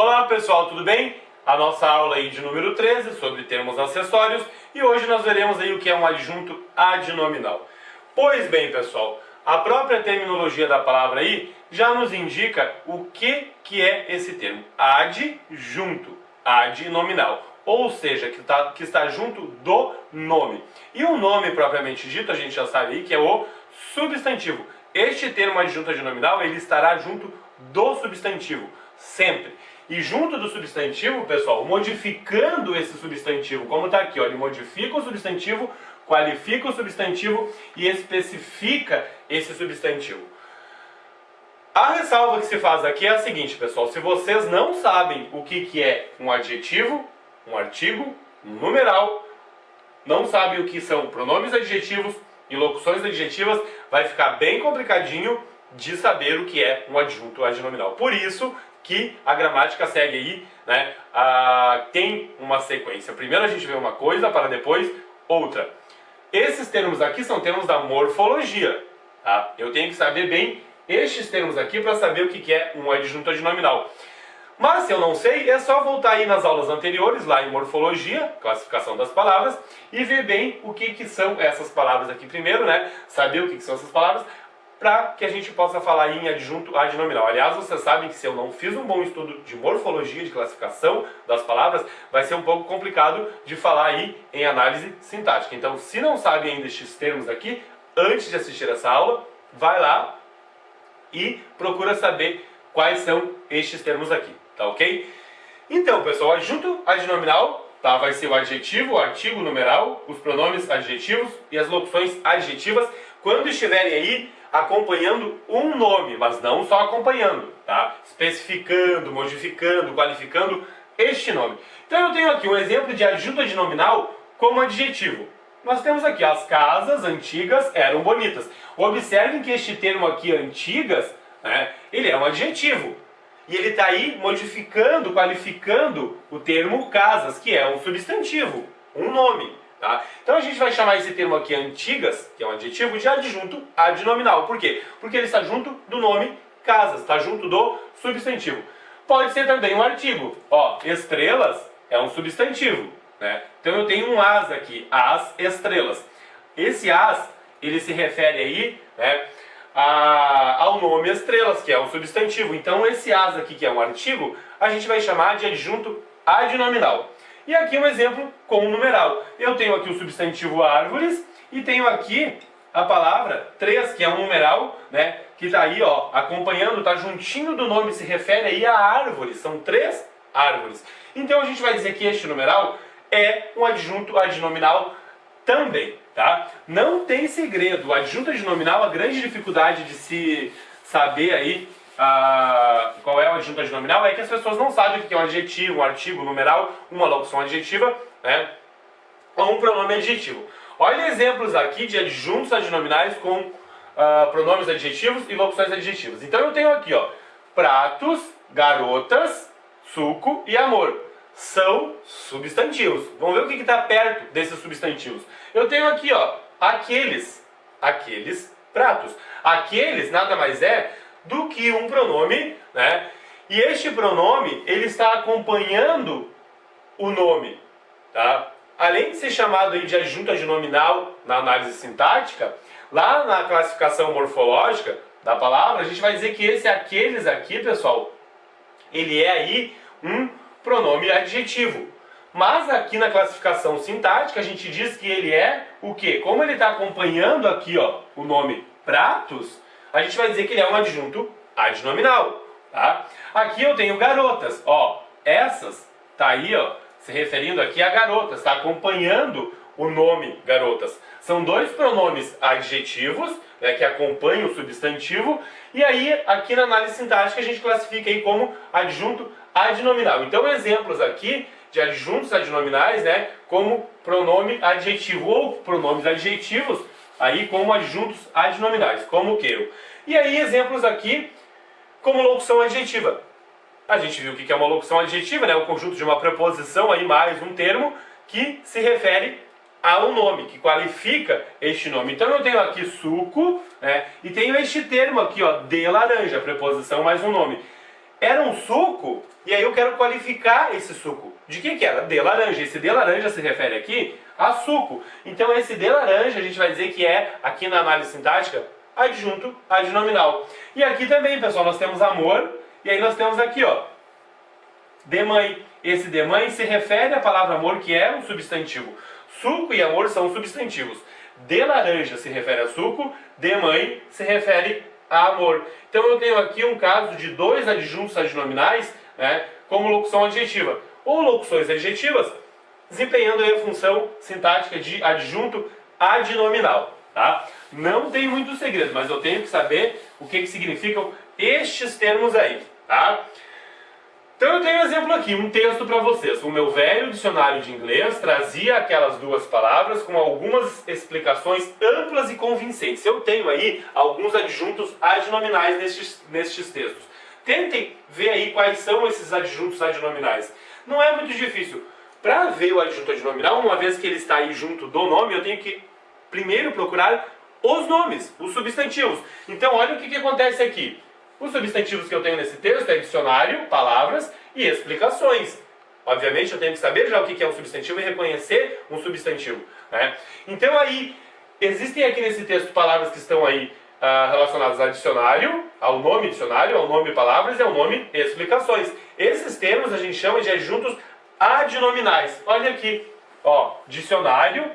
Olá pessoal, tudo bem? A nossa aula aí de número 13 sobre termos acessórios e hoje nós veremos aí o que é um adjunto adnominal. Pois bem pessoal, a própria terminologia da palavra aí já nos indica o que, que é esse termo. Adjunto, adnominal, ou seja, que, tá, que está junto do nome. E o nome propriamente dito, a gente já sabe aí que é o substantivo. Este termo adjunto adnominal, ele estará junto do substantivo, sempre. E junto do substantivo, pessoal, modificando esse substantivo, como está aqui, ó, ele modifica o substantivo, qualifica o substantivo e especifica esse substantivo. A ressalva que se faz aqui é a seguinte, pessoal, se vocês não sabem o que, que é um adjetivo, um artigo, um numeral, não sabem o que são pronomes adjetivos e locuções adjetivas, vai ficar bem complicadinho de saber o que é um adjunto adnominal. Por isso que a gramática segue aí, né, a, tem uma sequência. Primeiro a gente vê uma coisa para depois outra. Esses termos aqui são termos da morfologia. Tá? Eu tenho que saber bem estes termos aqui para saber o que é um adjunto adnominal. Mas se eu não sei, é só voltar aí nas aulas anteriores, lá em morfologia, classificação das palavras, e ver bem o que, que são essas palavras aqui primeiro, né? Saber o que, que são essas palavras, para que a gente possa falar em adjunto adnominal. Aliás, vocês sabem que se eu não fiz um bom estudo de morfologia, de classificação das palavras, vai ser um pouco complicado de falar aí em análise sintática. Então, se não sabe ainda estes termos aqui, antes de assistir essa aula, vai lá e procura saber quais são estes termos aqui, tá ok? Então, pessoal, adjunto adnominal tá, vai ser o adjetivo, o artigo numeral, os pronomes adjetivos e as locuções adjetivas, quando estiverem aí acompanhando um nome, mas não só acompanhando, tá? Especificando, modificando, qualificando este nome. Então eu tenho aqui um exemplo de adjunto adnominal como adjetivo. Nós temos aqui, as casas antigas eram bonitas. Observem que este termo aqui, antigas, né, ele é um adjetivo. E ele está aí modificando, qualificando o termo casas, que é um substantivo, um nome. Tá? Então a gente vai chamar esse termo aqui antigas, que é um adjetivo, de adjunto adnominal. Por quê? Porque ele está junto do nome casas, está junto do substantivo. Pode ser também um artigo. Ó, estrelas é um substantivo. Né? Então eu tenho um as aqui, as estrelas. Esse as, ele se refere aí né, a, ao nome estrelas, que é um substantivo. Então esse as aqui, que é um artigo, a gente vai chamar de adjunto adnominal. E aqui um exemplo com um numeral. Eu tenho aqui o substantivo árvores e tenho aqui a palavra 3, que é um numeral, né, que está aí, ó, acompanhando, está juntinho do nome, se refere aí a árvores, são três árvores. Então a gente vai dizer que este numeral é um adjunto adnominal também, tá? Não tem segredo, o adjunto adnominal, a grande dificuldade de se saber aí ah, qual é o adjunto adnominal é que as pessoas não sabem o que é um adjetivo, um artigo, um numeral, uma locução adjetiva, né? Ou um pronome adjetivo. Olha exemplos aqui de adjuntos adnominais com ah, pronomes adjetivos e locuções adjetivas. Então eu tenho aqui, ó, pratos, garotas, suco e amor. São substantivos. Vamos ver o que está perto desses substantivos. Eu tenho aqui, ó, aqueles, aqueles pratos. Aqueles nada mais é do que um pronome, né? E este pronome, ele está acompanhando o nome, tá? Além de ser chamado aí de adnominal na análise sintática, lá na classificação morfológica da palavra, a gente vai dizer que esse aqueles aqui, pessoal, ele é aí um pronome adjetivo. Mas aqui na classificação sintática a gente diz que ele é o quê? Como ele está acompanhando aqui ó, o nome pratos, a gente vai dizer que ele é um adjunto adnominal. Tá? Aqui eu tenho garotas, ó, essas tá aí, ó, se referindo aqui a garotas, está acompanhando o nome garotas. São dois pronomes adjetivos, né, que acompanham o substantivo, e aí aqui na análise sintática a gente classifica aí como adjunto adnominal. Então exemplos aqui de adjuntos adnominais, né, como pronome adjetivo ou pronomes adjetivos aí como adjuntos adnominais, como o que? E aí exemplos aqui como locução adjetiva. A gente viu o que é uma locução adjetiva, né? o conjunto de uma preposição aí mais um termo que se refere a um nome, que qualifica este nome. Então eu tenho aqui suco, né? E tenho este termo aqui, ó, de laranja, preposição mais um nome. era um suco, e aí eu quero qualificar esse suco. De que que era? De laranja. Esse de laranja se refere aqui a suco. Então esse de laranja a gente vai dizer que é, aqui na análise sintática, adjunto adnominal. E aqui também, pessoal, nós temos amor, e aí nós temos aqui, ó, de mãe. Esse de mãe se refere à palavra amor, que é um substantivo. Suco e amor são substantivos. De laranja se refere a suco, de mãe se refere a amor. Então eu tenho aqui um caso de dois adjuntos adnominais né, como locução adjetiva. Ou locuções adjetivas, desempenhando a função sintática de adjunto adnominal. Tá? Não tem muito segredo, mas eu tenho que saber o que, que significam estes termos aí. Tá? Então eu tenho um exemplo aqui, um texto para vocês. O meu velho dicionário de inglês trazia aquelas duas palavras com algumas explicações amplas e convincentes. Eu tenho aí alguns adjuntos adnominais nestes, nestes textos. Tentem ver aí quais são esses adjuntos adnominais. Não é muito difícil. Para ver o adjunto adnominal, uma vez que ele está aí junto do nome, eu tenho que primeiro procurar os nomes, os substantivos. Então olha o que, que acontece aqui. Os substantivos que eu tenho nesse texto é dicionário, palavras e explicações. Obviamente eu tenho que saber já o que é um substantivo e reconhecer um substantivo. Né? Então aí, existem aqui nesse texto palavras que estão aí ah, relacionadas a dicionário, ao nome dicionário, ao nome palavras e ao nome explicações. Esses termos a gente chama de adjuntos adnominais. Olha aqui, ó, dicionário,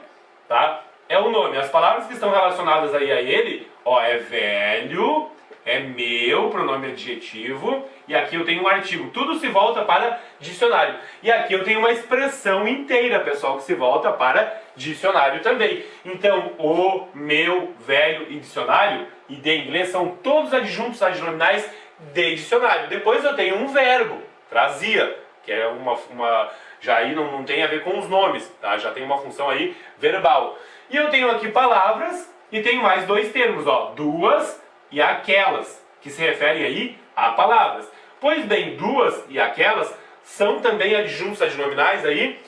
tá? É o nome. As palavras que estão relacionadas aí a ele, ó, é velho, é meu, pronome adjetivo, e aqui eu tenho um artigo. Tudo se volta para dicionário. E aqui eu tenho uma expressão inteira, pessoal, que se volta para dicionário também. Então, o, meu, velho e dicionário, e de inglês, são todos adjuntos adnominais de dicionário. Depois eu tenho um verbo, trazia, que é uma, uma já aí não, não tem a ver com os nomes, tá? já tem uma função aí verbal. E eu tenho aqui palavras e tenho mais dois termos, ó, duas e aquelas, que se referem aí a palavras. Pois bem, duas e aquelas são também adjuntos adnominais aí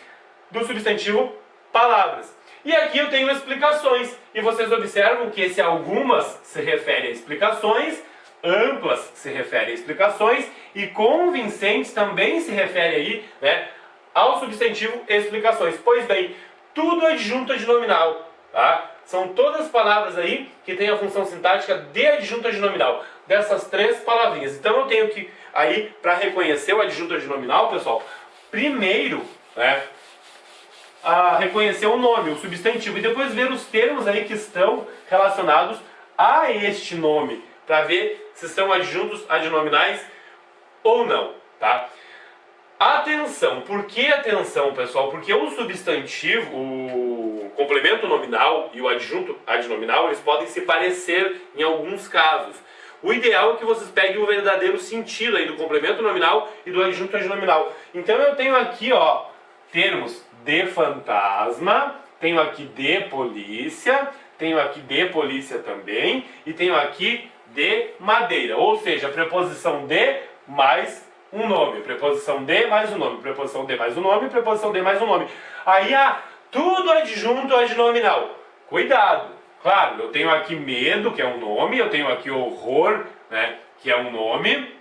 do substantivo palavras. E aqui eu tenho explicações, e vocês observam que esse algumas se refere a explicações, amplas se refere a explicações, e convincentes também se refere aí né, ao substantivo explicações. Pois bem, tudo adjunto adnominal, tá? São todas palavras aí que têm a função sintática de adjunto adnominal, dessas três palavrinhas. Então eu tenho que, aí, para reconhecer o adjunto adnominal, pessoal, primeiro, né, a reconhecer o nome, o substantivo, e depois ver os termos aí que estão relacionados a este nome, para ver se são adjuntos adnominais ou não, tá? Atenção, por que atenção, pessoal? Porque o substantivo, o complemento nominal e o adjunto adnominal, eles podem se parecer em alguns casos. O ideal é que vocês peguem o verdadeiro sentido aí do complemento nominal e do adjunto adnominal. Então eu tenho aqui, ó, termos de fantasma, tenho aqui de polícia, tenho aqui de polícia também e tenho aqui de madeira, ou seja, preposição de mais um nome, preposição de mais um nome, preposição de mais um nome, preposição de mais um nome. Aí há tudo adjunto adnominal. Cuidado! Claro, eu tenho aqui medo, que é um nome, eu tenho aqui horror, né, que é um nome,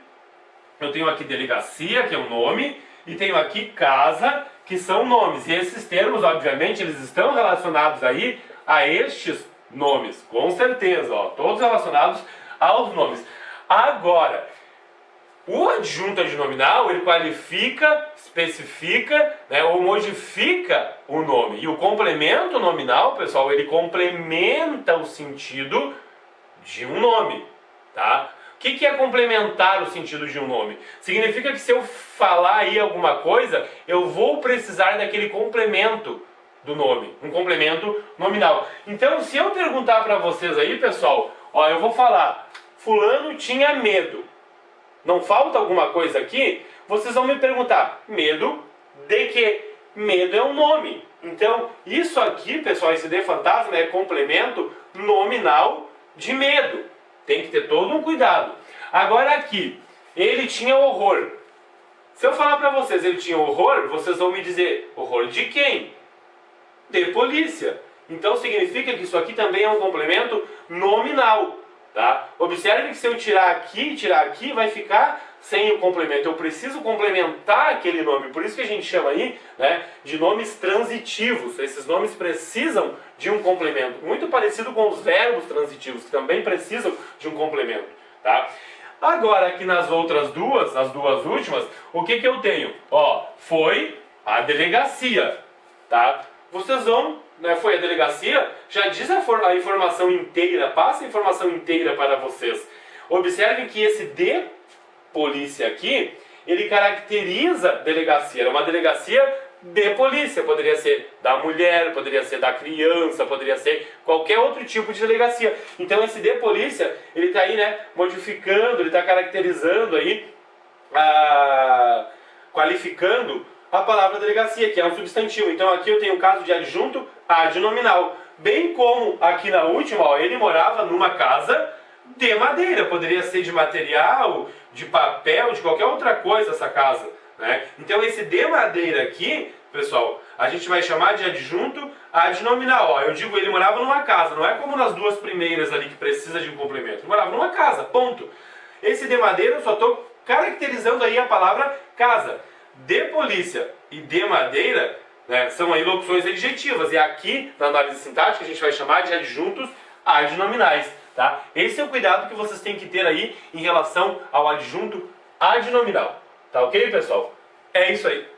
eu tenho aqui delegacia, que é um nome, e tenho aqui casa, que são nomes. E esses termos, obviamente, eles estão relacionados aí a estes nomes, com certeza, ó, todos relacionados aos nomes. Agora, o adjunto adnominal, ele qualifica, especifica, né, ou modifica o nome. E o complemento nominal, pessoal, ele complementa o sentido de um nome, tá? Que, que é complementar o sentido de um nome? Significa que se eu falar aí alguma coisa, eu vou precisar daquele complemento do nome, um complemento nominal. Então, se eu perguntar para vocês aí, pessoal, ó, eu vou falar, fulano tinha medo não falta alguma coisa aqui, vocês vão me perguntar, medo de quê? Medo é um nome. Então, isso aqui, pessoal, esse de fantasma é complemento nominal de medo. Tem que ter todo um cuidado. Agora aqui, ele tinha horror. Se eu falar para vocês ele tinha horror, vocês vão me dizer, horror de quem? De polícia. Então significa que isso aqui também é um complemento nominal. Tá? Observe que se eu tirar aqui tirar aqui, vai ficar sem o complemento. Eu preciso complementar aquele nome. Por isso que a gente chama aí né, de nomes transitivos. Esses nomes precisam de um complemento. Muito parecido com os verbos transitivos, que também precisam de um complemento. Tá? Agora, aqui nas outras duas, as duas últimas, o que, que eu tenho? Ó, foi a delegacia. Tá? Vocês vão né, foi a delegacia, já diz a, a, informação inteira, passa a informação inteira para vocês. Observem que esse de polícia aqui, ele caracteriza delegacia, é uma delegacia de polícia, poderia ser da mulher, poderia ser da criança, poderia ser qualquer outro tipo de delegacia. Então esse de polícia, ele está aí, né, modificando, ele está caracterizando aí, ah, qualificando a palavra delegacia, que é um substantivo. Então aqui eu tenho o caso de adjunto adnominal. Bem como aqui na última, ó, ele morava numa casa de madeira. Poderia ser de material, de papel, de qualquer outra coisa essa casa. Né? Então esse de madeira aqui, pessoal, a gente vai chamar de adjunto adnominal. Ó, eu digo ele morava numa casa, não é como nas duas primeiras ali que precisa de um complemento. Ele morava numa casa, ponto. Esse de madeira eu só estou caracterizando aí a palavra casa de polícia e de madeira né, são aí locuções adjetivas. E aqui, na análise sintática, a gente vai chamar de adjuntos adnominais. Tá? Esse é o cuidado que vocês têm que ter aí em relação ao adjunto adnominal. Tá ok, pessoal? É isso aí.